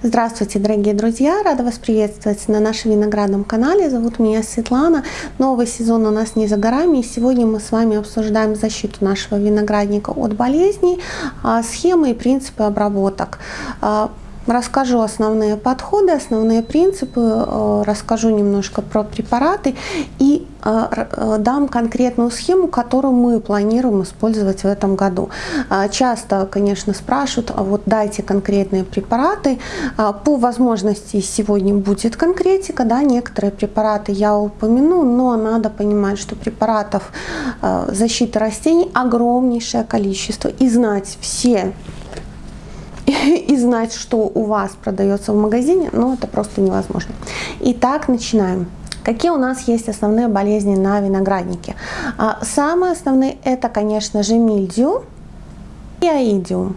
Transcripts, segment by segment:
Здравствуйте, дорогие друзья! Рада вас приветствовать на нашем виноградном канале. Зовут меня Светлана. Новый сезон у нас не за горами. И сегодня мы с вами обсуждаем защиту нашего виноградника от болезней, а, схемы и принципы обработок. А, Расскажу основные подходы, основные принципы, э, расскажу немножко про препараты и э, э, дам конкретную схему, которую мы планируем использовать в этом году. Часто, конечно, спрашивают, а вот дайте конкретные препараты. По возможности сегодня будет конкретика, да, некоторые препараты я упомяну, но надо понимать, что препаратов защиты растений огромнейшее количество и знать все и знать, что у вас продается в магазине, но это просто невозможно. Итак, начинаем. Какие у нас есть основные болезни на винограднике? А, самые основные это, конечно же, мильдию и аидиум.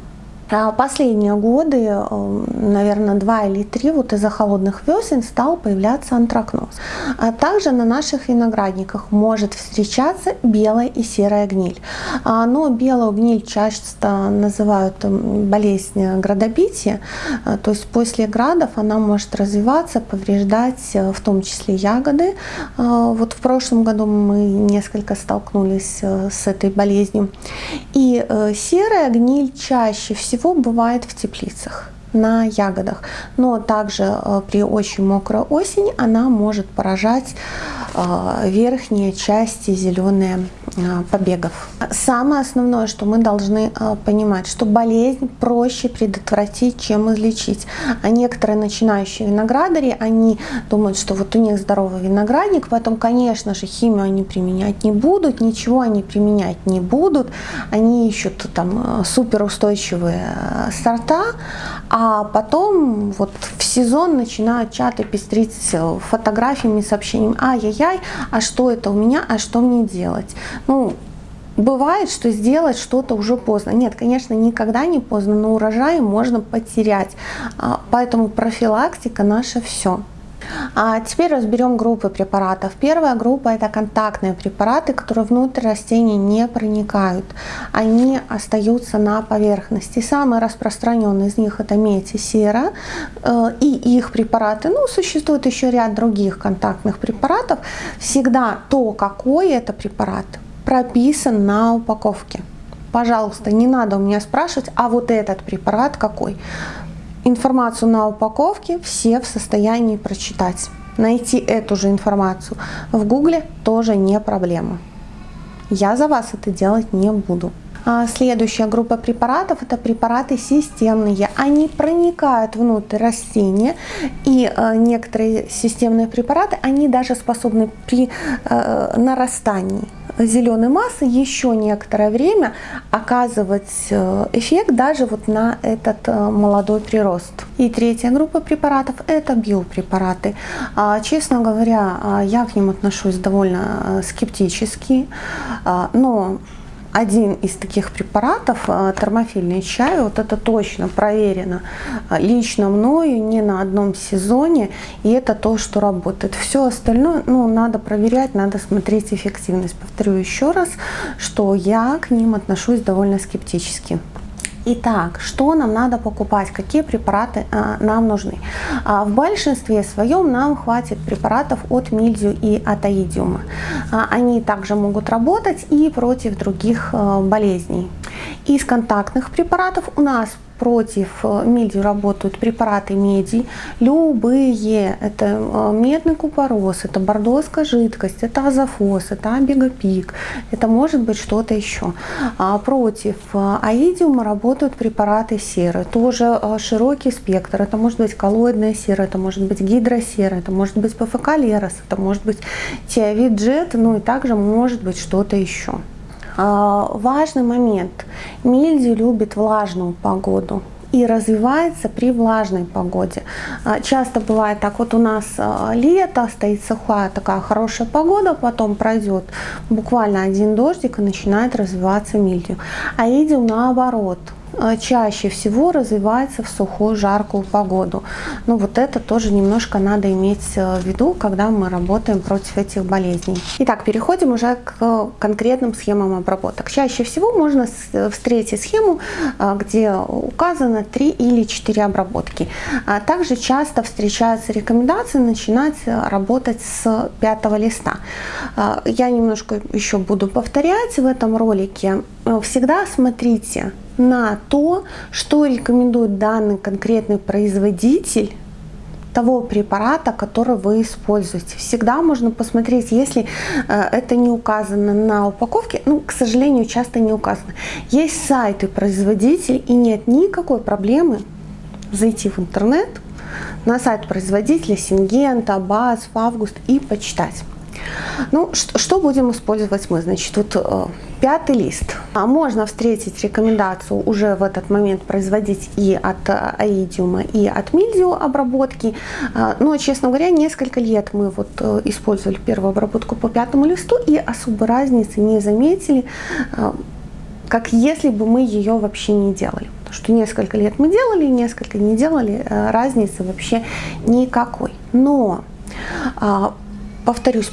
Последние годы, э, наверное, два или три, вот из-за холодных весен стал появляться антракноз. А также на наших виноградниках может встречаться белая и серая гниль. А, но белую гниль часто называют болезнь градобития, а, то есть после градов она может развиваться, повреждать э, в том числе ягоды. Вот в прошлом году мы несколько столкнулись э, с этой болезнью. И серая гниль чаще всего всего бывает в теплицах на ягодах. Но также э, при очень мокрой осени она может поражать э, верхние части зеленые побегов. Самое основное, что мы должны понимать, что болезнь проще предотвратить, чем излечить. А некоторые начинающие виноградари, они думают, что вот у них здоровый виноградник, поэтому, конечно же, химию они применять не будут, ничего они применять не будут. Они ищут там суперустойчивые сорта, а потом вот в сезон начинают чаты пестрить фотографиями, сообщениями, ай-яй-яй, а что это у меня, а что мне делать? Ну, Бывает, что сделать что-то уже поздно. Нет, конечно, никогда не поздно, но урожай можно потерять. А, поэтому профилактика наше все. А теперь разберем группы препаратов. Первая группа это контактные препараты, которые внутрь растений не проникают. Они остаются на поверхности. Самый распространенный из них это медь и сера. Э, и их препараты, ну существует еще ряд других контактных препаратов. Всегда то, какой это препарат, прописан на упаковке. Пожалуйста, не надо у меня спрашивать, а вот этот препарат какой. Информацию на упаковке все в состоянии прочитать. Найти эту же информацию в гугле тоже не проблема. Я за вас это делать не буду. А следующая группа препаратов это препараты системные. Они проникают внутрь растения и э, некоторые системные препараты, они даже способны при э, нарастании зеленой массы еще некоторое время оказывать э, эффект даже вот на этот э, молодой прирост. И третья группа препаратов это биопрепараты. А, честно говоря, а, я к ним отношусь довольно э, скептически, а, но один из таких препаратов, э, термофильный чай, вот это точно проверено э, лично мною не на одном сезоне, и это то, что работает. Все остальное, ну, надо проверять, надо смотреть эффективность. Повторю еще раз, что я к ним отношусь довольно скептически. Итак, что нам надо покупать, какие препараты а, нам нужны? А, в большинстве своем нам хватит препаратов от мильдию и от аидиума. А, они также могут работать и против других а, болезней. Из контактных препаратов у нас против э, мидии работают препараты меди, любые. Это э, медный купорос, это бордоская жидкость, это азофос, это абигопик, это может быть что-то еще. А против э, аидиума работают препараты серы, тоже широкий спектр. Это может быть коллоидная сера, это может быть гидросера, это может быть ПФК Лерос, это может быть тиавит джет, ну и также может быть что-то еще. А, важный момент. Мильдию любит влажную погоду и развивается при влажной погоде. А, часто бывает так, вот у нас а, лето, стоит сухая такая хорошая погода, потом пройдет буквально один дождик и начинает развиваться мильдию. А идем наоборот, чаще всего развивается в сухую, жаркую погоду. Ну вот это тоже немножко надо иметь э, в виду, когда мы работаем против этих болезней. Итак, переходим уже к конкретным схемам обработок. Чаще всего можно встретить схему, где указано 3 или 4 обработки. А также часто встречаются рекомендации начинать работать с пятого листа. Я немножко еще буду повторять в этом ролике. Всегда смотрите на то, что рекомендует данный конкретный производитель того препарата, который вы используете. Всегда можно посмотреть, если э, это не указано на упаковке, ну, к сожалению, часто не указано. Есть сайты производителей и нет никакой проблемы зайти в интернет на сайт производителя Сингента, БАС, Август и почитать. Ну, что, будем использовать мы? Значит, вот э, пятый лист. А можно встретить рекомендацию уже в этот момент производить и от э, аидиума, и от мильдио обработки. Э, но, честно говоря, несколько лет мы вот э, использовали первую обработку по пятому листу и особой разницы не заметили, э, как если бы мы ее вообще не делали. Потому что несколько лет мы делали, несколько не делали, э, разницы вообще никакой. Но, э, повторюсь,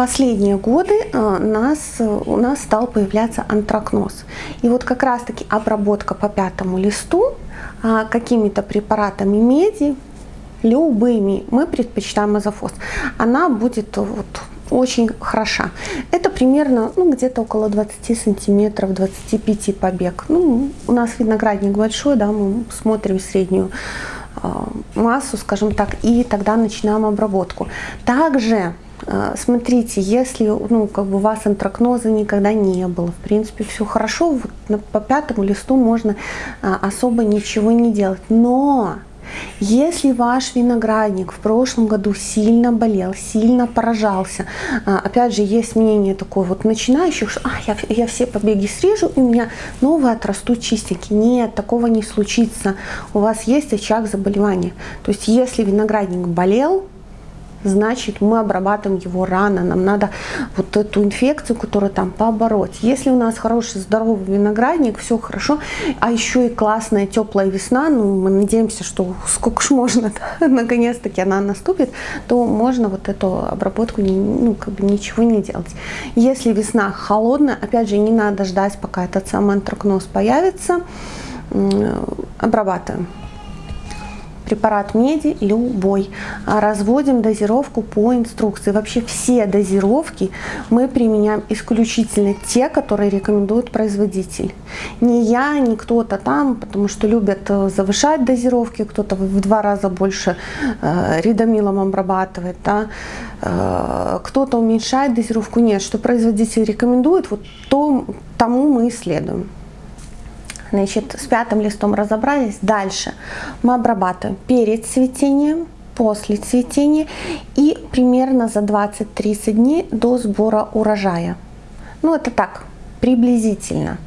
последние годы э, нас, у нас стал появляться антракноз. И вот как раз таки обработка по пятому листу э, какими-то препаратами меди, любыми, мы предпочитаем азофос, она будет вот очень хороша. Это примерно ну, где-то около 20 сантиметров, 25 побег. Ну, у нас виноградник большой, да, мы смотрим среднюю э, массу, скажем так, и тогда начинаем обработку. Также а, смотрите, если ну, как бы у вас антракноза никогда не было, в принципе, все хорошо, вот по пятому листу можно а, особо ничего не делать. Но если ваш виноградник в прошлом году сильно болел, сильно поражался, а, опять же, есть мнение такое вот начинающих, что а, я, я все побеги срежу, и у меня новые отрастут чистенькие. Нет, такого не случится. У вас есть очаг заболевания. То есть, если виноградник болел, значит мы обрабатываем его рано, нам надо вот эту инфекцию, которая там побороть. Если у нас хороший здоровый виноградник, все хорошо, а еще и классная теплая весна, ну мы надеемся, что сколько ж можно, наконец-таки она наступит, то можно вот эту обработку ну, как бы ничего не делать. Если весна холодная, опять же не надо ждать, пока этот самый антракноз появится, обрабатываем препарат меди любой. А разводим дозировку по инструкции. Вообще все дозировки мы применяем исключительно те, которые рекомендует производитель. Не я, не кто-то там, потому что любят э, завышать дозировки, кто-то в два раза больше э, ридомилом обрабатывает, да? э, кто-то уменьшает дозировку. Нет, что производитель рекомендует, вот то, тому мы исследуем. Значит, с пятым листом разобрались. Дальше мы обрабатываем перед цветением, после цветения и примерно за 20-30 дней до сбора урожая. Ну, это так, приблизительно.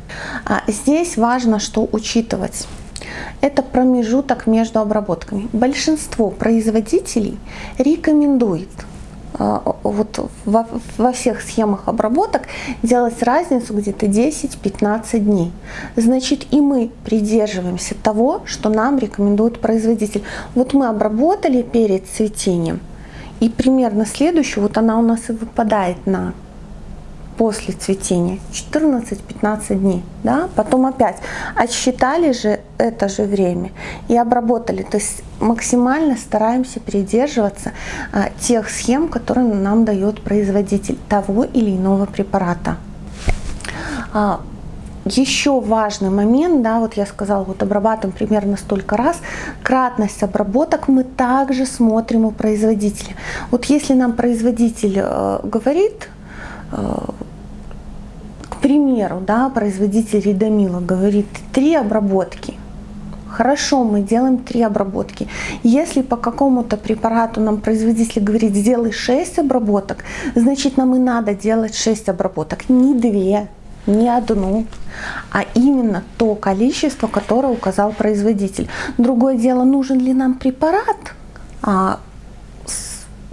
А здесь важно, что учитывать. Это промежуток между обработками. Большинство производителей рекомендует вот во, во всех схемах обработок делать разницу где-то 10-15 дней. Значит, и мы придерживаемся того, что нам рекомендует производитель. Вот мы обработали перед цветением, и примерно следующую, вот она у нас и выпадает на после цветения. 14-15 дней да? Потом опять отсчитали же это же время и обработали. То есть максимально стараемся придерживаться а, тех схем которые нам дает производитель того или иного препарата. А, еще важный момент, да, вот я сказала, вот обрабатываем примерно столько раз, кратность обработок мы также смотрим у производителя. Вот если нам производитель э, говорит, э, примеру, да, производитель Ридомила говорит три обработки. Хорошо, мы делаем три обработки. Если по какому-то препарату нам производитель говорит, сделай 6 обработок, значит нам и надо делать 6 обработок, не 2, не одну, а именно то количество, которое указал производитель. Другое дело, нужен ли нам препарат, а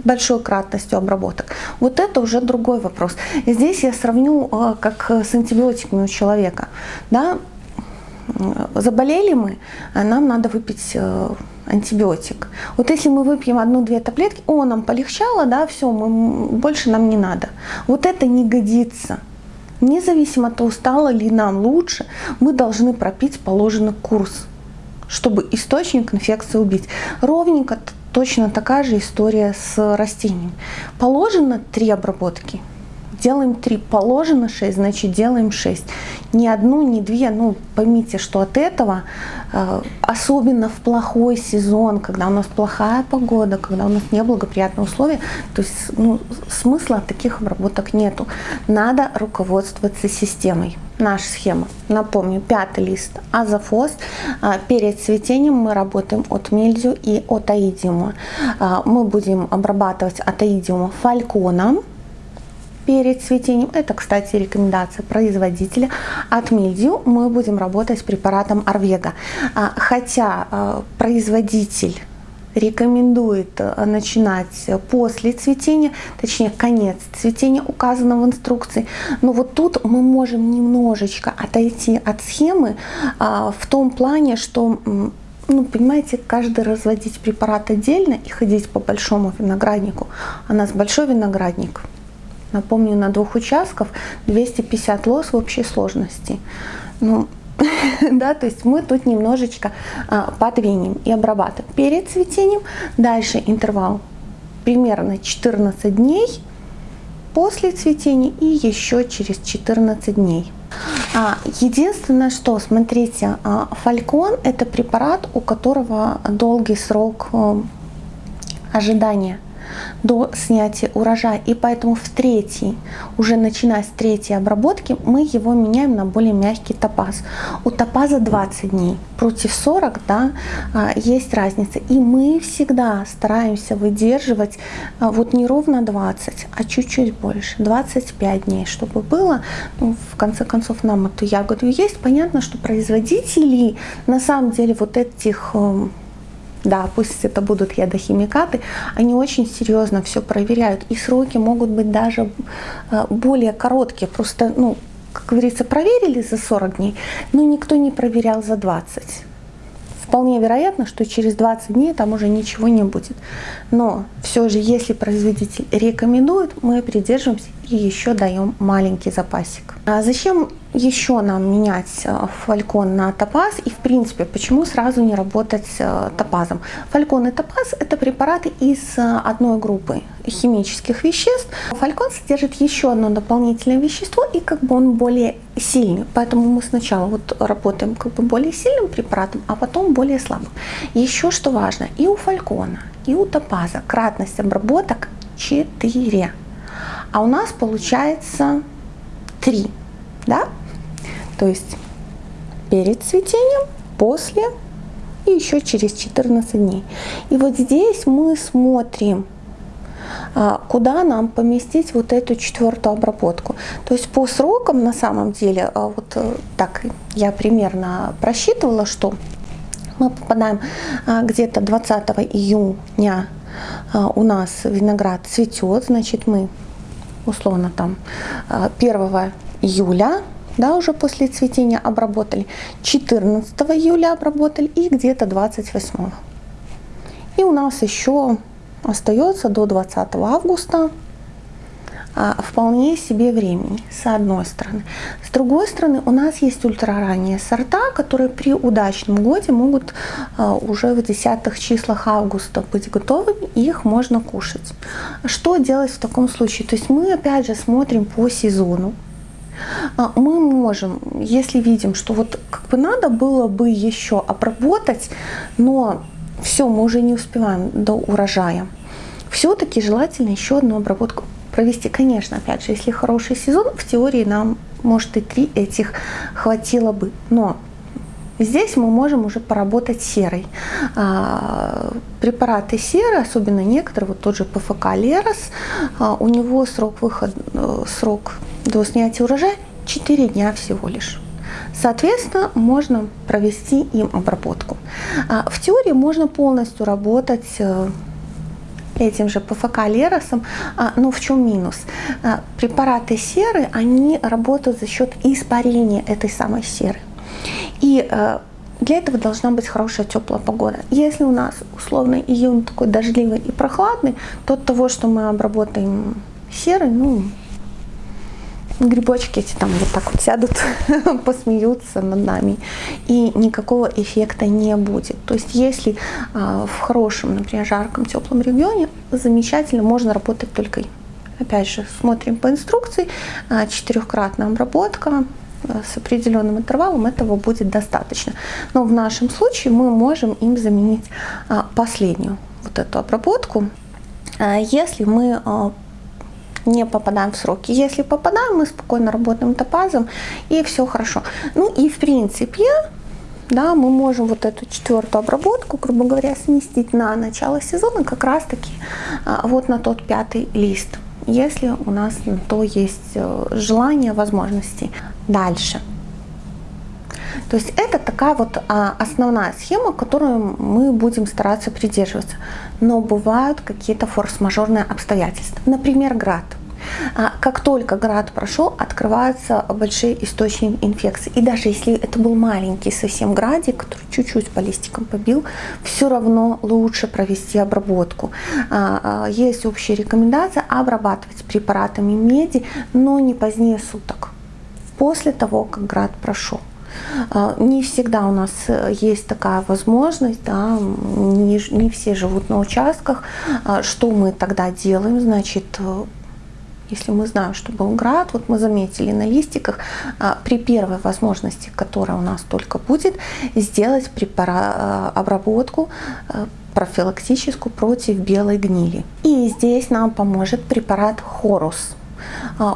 большой кратностью обработок. Вот это уже другой вопрос. Здесь я сравню э, как с антибиотиками у человека. Да? заболели мы, нам надо выпить антибиотик. Вот если мы выпьем одну-две таблетки, о, нам полегчало, да, все, мы, больше нам не надо. Вот это не годится. Независимо от того, стало ли нам лучше, мы должны пропить положенный курс, чтобы источник инфекции убить. Ровненько точно такая же история с растением. Положено три обработки – делаем 3, положено 6, значит делаем 6. Ни одну, ни две, ну поймите, что от этого, э, особенно в плохой сезон, когда у нас плохая погода, когда у нас неблагоприятные условия, то есть ну, смысла таких обработок нету. Надо руководствоваться системой. Наша схема, напомню, пятый лист азофос. Э, перед цветением мы работаем от мельдию и от аидиума. Э, мы будем обрабатывать от аидиума фальконом, перед цветением. Это, кстати, рекомендация производителя. От мильдию мы будем работать с препаратом Арвега. А, хотя а, производитель рекомендует а, начинать после цветения, точнее конец цветения указано в инструкции. Но вот тут мы можем немножечко отойти от схемы в том плане, что ну, понимаете, каждый разводить препарат отдельно и ходить по большому винограднику. У нас большой виноградник, Напомню, на двух участков 250 лос в общей сложности. Ну, да, то есть мы тут немножечко а, подвинем и обрабатываем перед цветением. Дальше интервал примерно 14 дней после цветения и еще через 14 дней. А, единственное, что, смотрите, а, фалькон это препарат, у которого долгий срок а, ожидания до снятия урожая. И поэтому в третьей, уже начиная с третьей обработки, мы его меняем на более мягкий топаз. У топаза 20 дней против 40, да, а, есть разница. И мы всегда стараемся выдерживать а, вот не ровно 20, а чуть-чуть больше, 25 дней, чтобы было. Ну, в конце концов, нам эту ягоду есть. Понятно, что производители на самом деле вот этих эм, да, пусть это будут ядохимикаты, они очень серьезно все проверяют. И сроки могут быть даже э, более короткие. Просто, ну, как говорится, проверили за 40 дней, но никто не проверял за 20. Вполне вероятно, что через 20 дней там уже ничего не будет. Но все же, если производитель рекомендует, мы придерживаемся и еще даем маленький запасик. А зачем еще нам менять э, фалькон на топаз и в принципе почему сразу не работать э, топазом. Фалькон и топаз это препараты из э, одной группы химических веществ. Фалькон содержит еще одно дополнительное вещество и как бы он более сильный. Поэтому мы сначала вот работаем как бы более сильным препаратом, а потом более слабым. Еще что важно, и у фалькона, и у топаза кратность обработок 4. А у нас получается 3. Да? То есть перед цветением, после и еще через 14 дней. И вот здесь мы смотрим, а, куда нам поместить вот эту четвертую обработку. То есть по срокам на самом деле, а, вот э, так я примерно просчитывала, что мы попадаем а, где-то 20 июня у нас виноград цветет, значит мы условно там 1 июля да, уже после цветения обработали, 14 июля обработали и где-то 28. И у нас еще остается до 20 августа а, вполне себе времени, с одной стороны. С другой стороны, у нас есть ультраранние сорта, которые при удачном годе могут а, уже в десятых числах августа быть готовыми, и их можно кушать. Что делать в таком случае? То есть мы опять же смотрим по сезону, мы можем, если видим, что вот как бы надо было бы еще обработать, но все, мы уже не успеваем до урожая, все-таки желательно еще одну обработку провести. Конечно, опять же, если хороший сезон, в теории нам, может, и три этих хватило бы. Но Здесь мы можем уже поработать серой. А, препараты серы, особенно некоторые, вот тот же ПФК Лерос, а, у него срок выхода, э, срок до снятия урожая 4 дня всего лишь. Соответственно, можно провести им обработку. А, в теории можно полностью работать э, этим же ПФК Леросом, но в чем минус? Препараты серы, они работают за счет испарения этой самой серы. И для этого должна быть хорошая теплая погода. Если у нас условно июнь такой дождливый и прохладный, то от того, что мы обработаем серый, ну, грибочки эти там вот так вот сядут, посмеются над нами, и никакого эффекта не будет. То есть если а, в хорошем, например, жарком, теплом регионе, замечательно, можно работать только Опять же, смотрим по инструкции, а, четырехкратная обработка, с определенным интервалом этого будет достаточно. Но в нашем случае мы можем им заменить а, последнюю вот эту обработку. Если мы не попадаем в сроки. Если попадаем, мы спокойно работаем топазом и все хорошо. Ну и в принципе, да, мы можем вот эту четвертую обработку, грубо говоря, сместить на начало сезона как раз таки а, вот на тот пятый лист, если у нас на то есть э, желание, возможности. Дальше. То есть это такая вот а, основная схема, которую мы будем стараться придерживаться. Но бывают какие-то форс-мажорные обстоятельства. Например, град. А, как только град прошел, открываются большие источники инфекции. И даже если это был маленький совсем градик, который чуть-чуть по листикам побил, все равно лучше провести обработку. А, есть общая рекомендация обрабатывать препаратами меди, но не позднее суток, после того, как град прошел. А, не всегда у нас э, есть такая возможность, да, не, не все живут на участках. А, что мы тогда делаем? Значит, э, если мы знаем, что был град, вот мы заметили на листиках, а, при первой возможности, которая у нас только будет, сделать препара, обработку профилактическую против белой гнили. И здесь нам поможет препарат Хорус.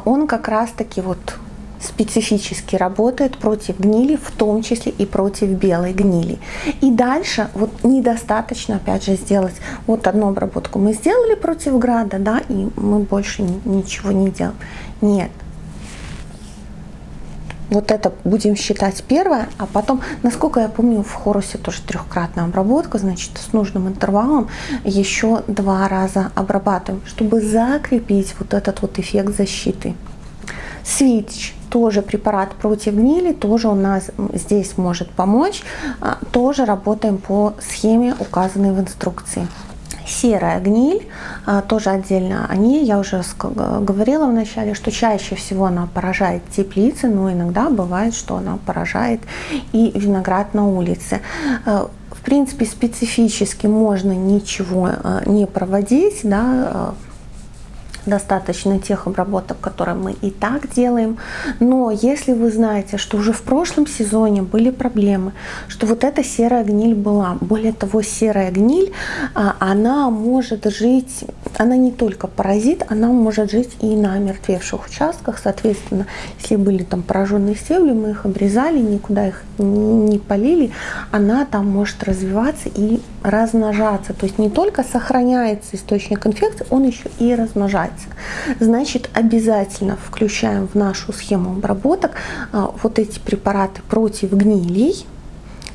Он как раз таки вот специфически работает против гнили, в том числе и против белой гнили. И дальше вот недостаточно, опять же, сделать вот одну обработку мы сделали против града, да, и мы больше ничего не делаем. Нет. Вот это будем считать первое, а потом, насколько я помню, в Хорусе тоже трехкратная обработка, значит, с нужным интервалом еще два раза обрабатываем, чтобы закрепить вот этот вот эффект защиты. Свитч тоже препарат против гнили, тоже у нас здесь может помочь. А, тоже работаем по схеме, указанной в инструкции. Серая гниль, а, тоже отдельно о ней, я уже говорила в начале, что чаще всего она поражает теплицы, но иногда бывает, что она поражает и виноград на улице. А, в принципе, специфически можно ничего не проводить, да, достаточно тех обработок, которые мы и так делаем. Но если вы знаете, что уже в прошлом сезоне были проблемы, что вот эта серая гниль была, более того, серая гниль, а, она может жить, она не только паразит, она может жить и на мертвевших участках. Соответственно, если были там пораженные стебли, мы их обрезали, никуда их не полили, она там может развиваться и размножаться. То есть не только сохраняется источник инфекции, он еще и размножается. Значит, обязательно включаем в нашу схему обработок а, вот эти препараты против гнилей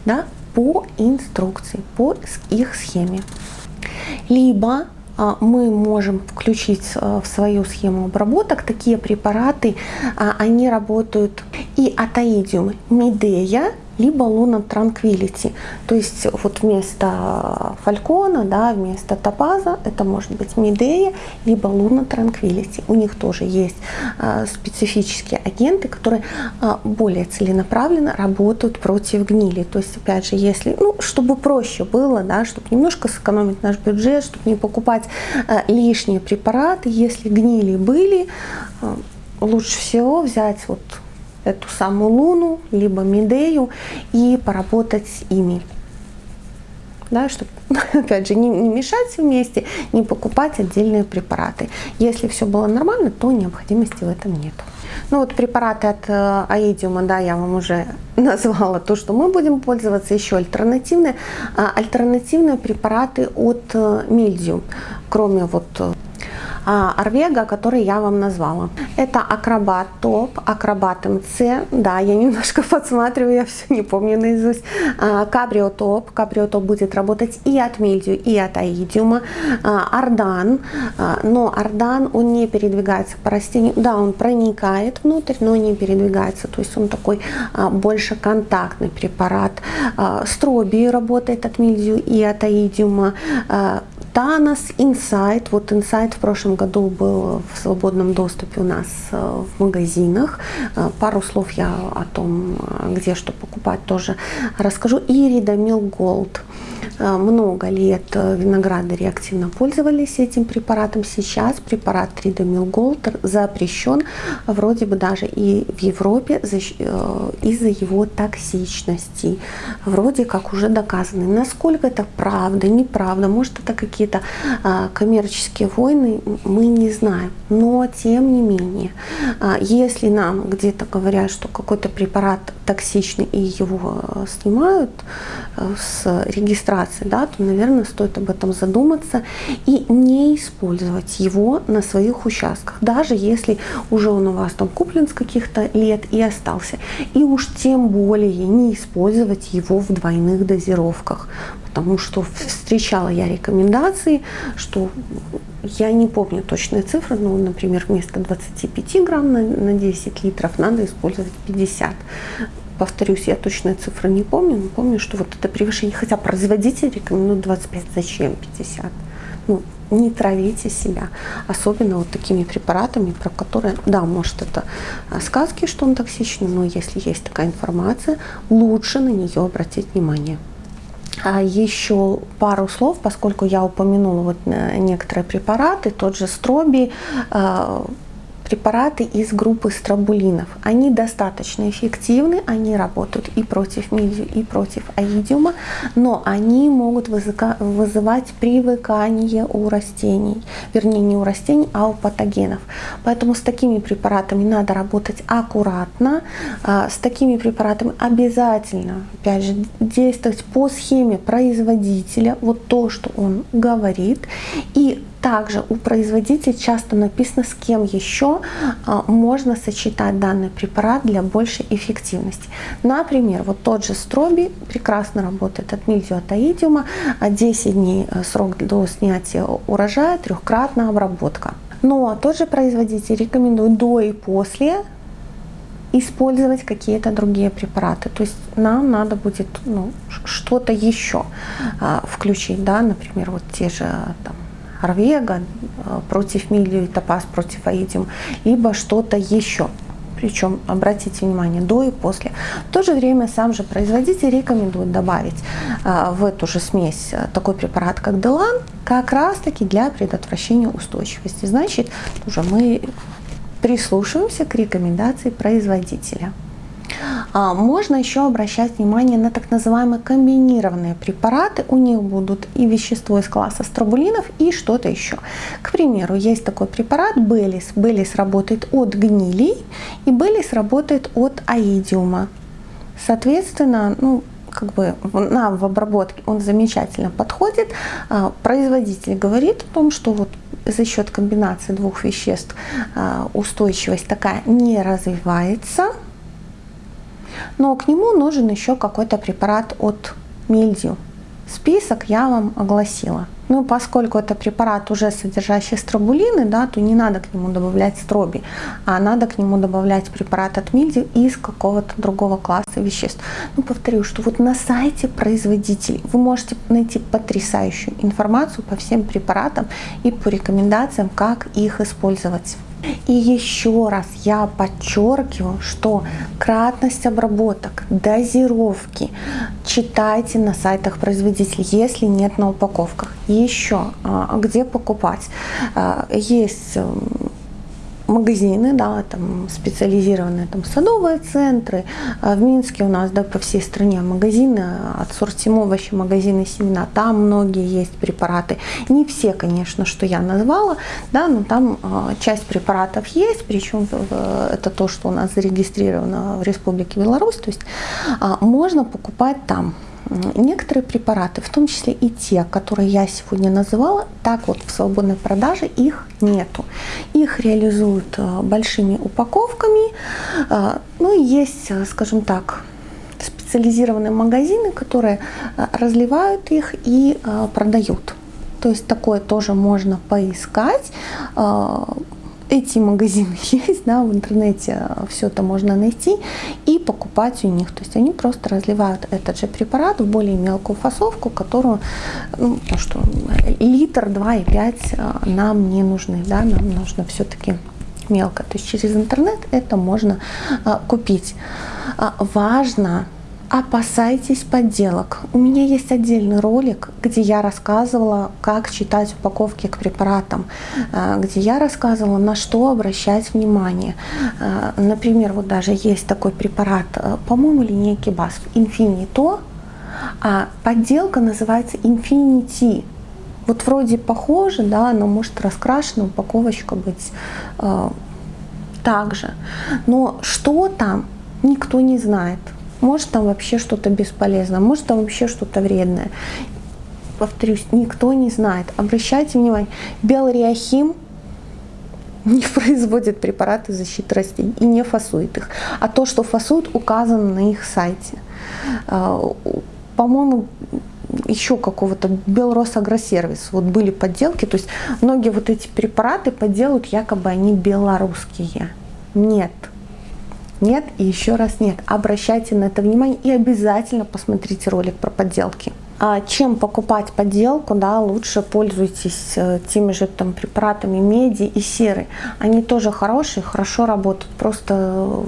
да, по инструкции, по их схеме. Либо а, мы можем включить а, в свою схему обработок такие препараты, они работают и атоидиум медея, либо Луна Tranquility. То есть вот вместо фалькона, да, вместо топаза, это может быть Медея, либо Луна Tranquility. У них тоже есть э, специфические агенты, которые э, более целенаправленно работают против гнили. То есть, опять же, если, ну, чтобы проще было, да, чтобы немножко сэкономить наш бюджет, чтобы не покупать э, лишние препараты, если гнили были, лучше всего взять вот эту самую Луну, либо Медею и поработать с ими. Да, чтобы, опять же, не, не мешать вместе, не покупать отдельные препараты. Если все было нормально, то необходимости в этом нет. Ну вот препараты от э, аидиума, да, я вам уже назвала то, что мы будем пользоваться. Еще альтернативные. А, альтернативные препараты от э, мильдиум. Кроме вот э, Арвега, который я вам назвала. Это Акробат Топ, Акробат МЦ, да, я немножко подсматриваю, я все не помню наизусть. Кабрио Топ, Кабрио Топ будет работать и от Мильдию, и от Аидиума. Ардан, но Ардан, он не передвигается по растению, да, он проникает внутрь, но не передвигается, то есть он такой больше контактный препарат. Строби работает от Мильдию и от Аидиума. Танос, Insight. Вот Insight в прошлом году был в свободном доступе у нас э, в магазинах. Э, пару слов я о том, э, где что покупать, тоже расскажу. И Ридомил Голд. Э, много лет э, виноградари активно пользовались этим препаратом. Сейчас препарат Тридомил Голтер запрещен вроде бы даже и в Европе э, из-за его токсичности. Вроде как уже доказаны. Насколько это правда, неправда, может это какие-то коммерческие войны, мы не знаем. Но тем не менее, если нам где-то говорят, что какой-то препарат токсичный и его снимают с регистрации, ситуации, да, то, наверное, стоит об этом задуматься и не использовать его на своих участках, даже если уже он у вас там куплен с каких-то лет и остался. И уж тем более не использовать его в двойных дозировках, потому что встречала я рекомендации, что я не помню точные цифры, но, например, вместо 25 грамм на, на 10 литров надо использовать 50 повторюсь, я точные цифры не помню, но помню, что вот это превышение, хотя производитель рекомендует 25, зачем 50? Ну, не травите себя, особенно вот такими препаратами, про которые, да, может это а, сказки, что он токсичный, но если есть такая информация, лучше на нее обратить внимание. А еще пару слов, поскольку я упомянула вот э, некоторые препараты, тот же строби, а, препараты из группы стробулинов. Они достаточно эффективны, они работают и против мидию, и против аидиума, но они могут вызывать привыкание у растений, вернее не у растений, а у патогенов. Поэтому с такими препаратами надо работать аккуратно, а, с такими препаратами обязательно, опять же, действовать по схеме производителя, вот то, что он говорит, и также у производителя часто написано, с кем еще а, можно сочетать данный препарат для большей эффективности. Например, вот тот же строби прекрасно работает от мильдиотаидиума, 10 дней э, срок до снятия урожая, трехкратная обработка. Но тот же производитель рекомендует до и после использовать какие-то другие препараты. То есть нам надо будет ну, что-то еще а, включить, да, например, вот те же там, Арвега э, против Милью и Топаз против Аидиум, либо что-то еще. Причем, обратите внимание, до и после. В то же время сам же производитель рекомендует добавить э, в эту же смесь э, такой препарат, как Делан, как раз таки для предотвращения устойчивости. Значит, уже мы прислушиваемся к рекомендации производителя. А, можно еще обращать внимание на так называемые комбинированные препараты. У них будут и вещество из класса стробулинов, и что-то еще. К примеру, есть такой препарат Белис. Белис работает от гнилей, и Белис работает от аидиума. Соответственно, ну, как бы нам в обработке он замечательно подходит. А, производитель говорит о том, что вот за счет комбинации двух веществ а, устойчивость такая не развивается но к нему нужен еще какой-то препарат от мильдию. Список я вам огласила. Ну, поскольку это препарат уже содержащий стробулины, да, то не надо к нему добавлять строби, а надо к нему добавлять препарат от мильдию из какого-то другого класса веществ. Ну, повторю, что вот на сайте производителей вы можете найти потрясающую информацию по всем препаратам и по рекомендациям, как их использовать. И еще раз я подчеркиваю, что кратность обработок, дозировки читайте на сайтах производителей, если нет на упаковках. Еще а, где покупать? А, есть магазины, да, там специализированные там садовые центры. А в Минске у нас, да, по всей стране магазины от сортим овощи, магазины семена. Там многие есть препараты. Не все, конечно, что я назвала, да, но там э, часть препаратов есть, причем э, это то, что у нас зарегистрировано в Республике Беларусь. То есть э, можно покупать там. Некоторые препараты, в том числе и те, которые я сегодня называла, так вот в свободной продаже их нету. Их реализуют э, большими упаковками. Э, ну и есть, э, скажем так, специализированные магазины, которые разливают их и продают. То есть такое тоже можно поискать эти магазины есть, да, в интернете все это можно найти и покупать у них. То есть они просто разливают этот же препарат в более мелкую фасовку, которую, ну, что литр, 2,5 э, нам не нужны, да, нам нужно все-таки мелко. То есть через интернет это можно а, купить. А, важно Опасайтесь подделок. У меня есть отдельный ролик, где я рассказывала, как читать упаковки к препаратам, э, где я рассказывала, на что обращать внимание. Э, например, вот даже есть такой препарат, э, по-моему, линейки BASF, Infinito, а подделка называется Infinity. Вот вроде похоже, да, но может раскрашена упаковочка быть э, так же. Но что там, никто не знает. Может там вообще что-то бесполезное, может там вообще что-то вредное. Повторюсь, никто не знает. Обращайте внимание, Белриахим не производит препараты защиты растений и не фасует их. А то, что фасует, указано на их сайте. А, по-моему, еще какого-то Белросагросервис. Вот были подделки, то есть многие вот эти препараты подделают, якобы они белорусские. Нет нет и еще раз нет. Обращайте на это внимание и обязательно посмотрите ролик про подделки. А чем покупать подделку, да, лучше пользуйтесь э, теми же там препаратами меди и серы. Они тоже хорошие, хорошо работают. Просто э,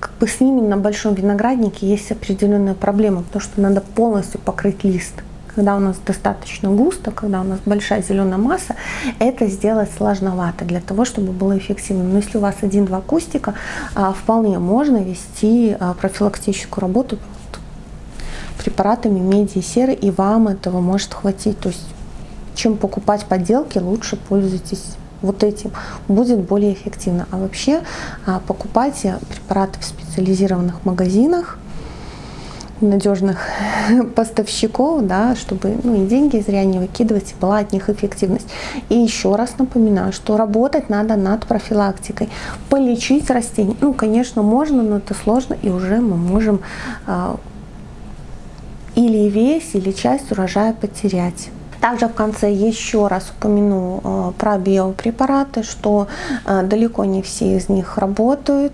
как бы с ними на большом винограднике есть определенная проблема, потому что надо полностью покрыть лист когда у нас достаточно густо, когда у нас большая зеленая масса, это сделать сложновато для того, чтобы было эффективно. Но если у вас один-два кустика, а, вполне можно вести а, профилактическую работу препаратами меди и серы, и вам этого может хватить. То есть, чем покупать подделки, лучше пользуйтесь вот этим будет более эффективно. А вообще а, покупайте препараты в специализированных магазинах, надежных поставщиков, да, чтобы ну, и деньги зря не выкидывать, и была от них эффективность. И еще раз напоминаю, что работать надо над профилактикой. Полечить растения, ну, конечно, можно, но это сложно, и уже мы можем э, или весь, или часть урожая потерять. Также в конце еще раз упомяну э, про биопрепараты, что э, далеко не все из них работают.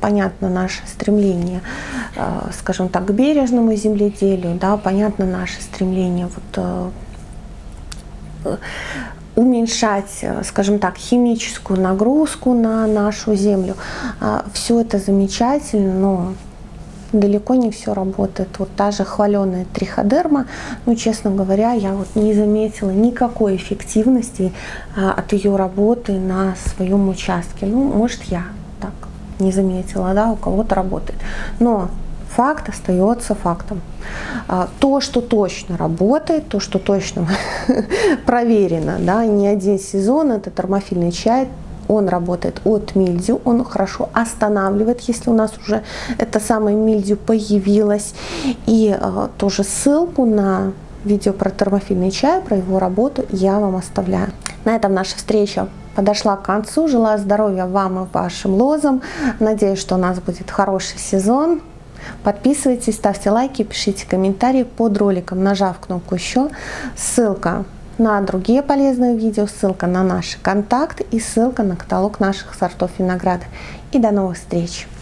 Э, понятно наше стремление, э, скажем так, к бережному земледелию, да, понятно наше стремление вот, э, уменьшать, скажем так, химическую нагрузку на нашу землю. А, все это замечательно, но далеко не все работает. Вот та же хваленая триходерма, ну, честно говоря, я вот не заметила никакой эффективности а, от ее работы на своем участке. Ну, может, я не заметила, да, у кого-то работает. Но факт остается фактом. А, то, что точно работает, то, что точно проверено, да, не один сезон, это термофильный чай, он работает от мильдию, он хорошо останавливает, если у нас уже это самое мильдию появилось. И э, тоже ссылку на видео про термофильный чай, про его работу я вам оставляю. На этом наша встреча подошла к концу. Желаю здоровья вам и вашим лозам. Надеюсь, что у нас будет хороший сезон. Подписывайтесь, ставьте лайки, пишите комментарии под роликом, нажав кнопку «Еще». Ссылка на другие полезные видео, ссылка на наши контакты и ссылка на каталог наших сортов винограда. И до новых встреч!